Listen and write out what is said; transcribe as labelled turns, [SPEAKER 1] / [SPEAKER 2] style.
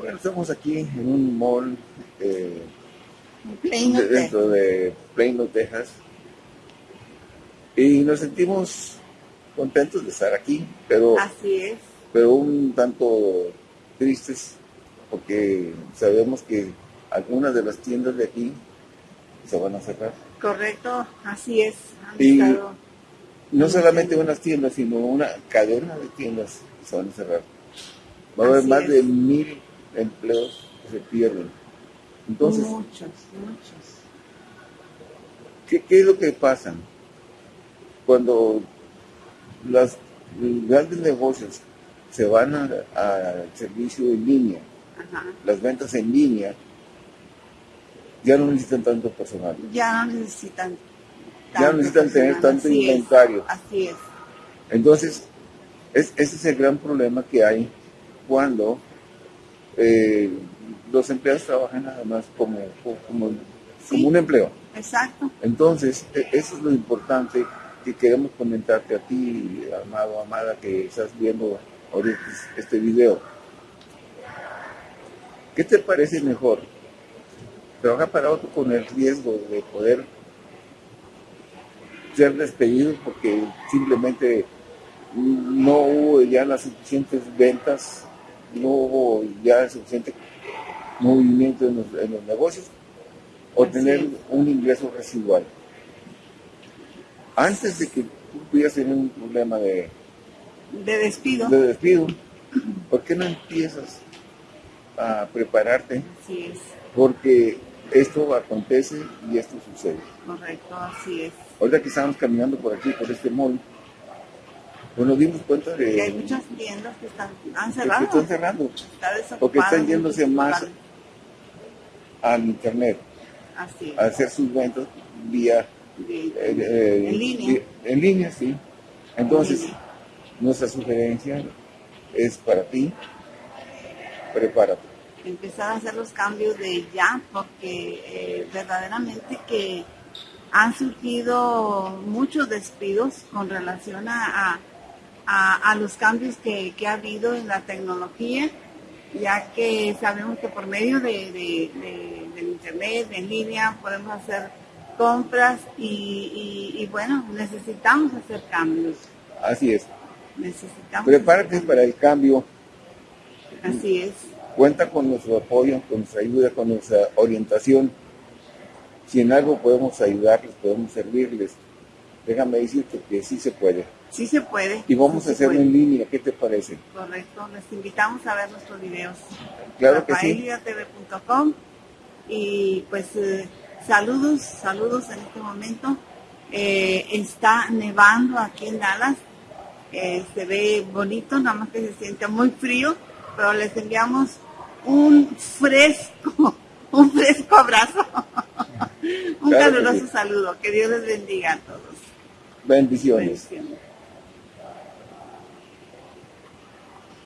[SPEAKER 1] Bueno, estamos aquí en un mall eh,
[SPEAKER 2] Plano,
[SPEAKER 1] de- dentro de Plano, Texas. Y nos sentimos contentos de estar aquí, pero,
[SPEAKER 2] Así es.
[SPEAKER 1] pero un tanto tristes porque sabemos que algunas de las tiendas de aquí se van a cerrar.
[SPEAKER 2] Correcto, así es. Han
[SPEAKER 1] Y- No solamente unas tiendas, sino una cadena de tiendas se van a cerrar. Va a haber más
[SPEAKER 2] es.
[SPEAKER 1] de mil empleos que se pierden. Entonces,
[SPEAKER 2] muchos, muchos.
[SPEAKER 1] ¿qué, qué es lo que pasa? Cuando los grandes negocios se van al servicio en línea,
[SPEAKER 2] Ajá.
[SPEAKER 1] las ventas en línea, ya no necesitan tanto personal.
[SPEAKER 2] Ya no necesitan.
[SPEAKER 1] Ya no necesitan tener tanto
[SPEAKER 2] así es,
[SPEAKER 1] inventario.
[SPEAKER 2] Así es.
[SPEAKER 1] Entonces, es- ese es el gran problema que hay cuando eh, los empleados trabajan nada más como, como,
[SPEAKER 2] Sí.
[SPEAKER 1] como un empleo.
[SPEAKER 2] Exacto.
[SPEAKER 1] Entonces, e- eso es lo importante que queremos comentarte a ti, amado, amada, que estás viendo ahorita este video. ¿Qué te parece mejor? ¿Trabajar para otro con el riesgo de poder ser despedido porque simplemente no hubo ya las suficientes ventas, no hubo ya suficiente movimiento en los, en los negocios, o
[SPEAKER 2] Así
[SPEAKER 1] tener
[SPEAKER 2] es.
[SPEAKER 1] un ingreso residual. Antes de que tú pudieras tener un problema de,
[SPEAKER 2] De despido.
[SPEAKER 1] de despido, ¿por qué no empiezas a prepararte?
[SPEAKER 2] Así es.
[SPEAKER 1] Porque esto acontece y esto sucede.
[SPEAKER 2] Correcto, así es.
[SPEAKER 1] Ahorita que estábamos caminando por aquí, por este mall, pues nos dimos cuenta de
[SPEAKER 2] Que hay muchas tiendas que están han
[SPEAKER 1] que cerrando
[SPEAKER 2] Está desocupado
[SPEAKER 1] porque están yéndose más al internet,
[SPEAKER 2] Así
[SPEAKER 1] a hacer sus ventas vía eh, eh,
[SPEAKER 2] en línea.
[SPEAKER 1] en línea, sí. Entonces,
[SPEAKER 2] En línea.
[SPEAKER 1] nuestra sugerencia es para ti, prepárate.
[SPEAKER 2] empezar a hacer los cambios de ya, porque eh, verdaderamente que han surgido muchos despidos con relación a, a- a- a los cambios que, que ha habido en la tecnología, ya que sabemos que por medio de, de- de- del internet, en línea, podemos hacer compras y, y- y, bueno, necesitamos hacer cambios.
[SPEAKER 1] Así es.
[SPEAKER 2] Necesitamos
[SPEAKER 1] Prepárate para el cambio.
[SPEAKER 2] Así es.
[SPEAKER 1] Cuenta con nuestro apoyo, con nuestra ayuda, con nuestra orientación. Si en algo podemos ayudarles, podemos servirles, déjame decirte que sí se puede.
[SPEAKER 2] Sí se puede.
[SPEAKER 1] Y vamos
[SPEAKER 2] sí
[SPEAKER 1] a hacerlo en línea, ¿qué te parece?
[SPEAKER 2] Correcto, les invitamos a ver nuestros videos.
[SPEAKER 1] Claro que sí.
[SPEAKER 2] rafaeliatv.com y pues eh, saludos, saludos en este momento. Eh, está nevando aquí en Dallas, Eh, se ve bonito, nada más que se siente muy frío, pero les enviamos un fresco, un fresco abrazo, un
[SPEAKER 1] Claro
[SPEAKER 2] caluroso
[SPEAKER 1] sí.
[SPEAKER 2] saludo. Que Dios les bendiga a todos.
[SPEAKER 1] bem
[SPEAKER 2] visiones.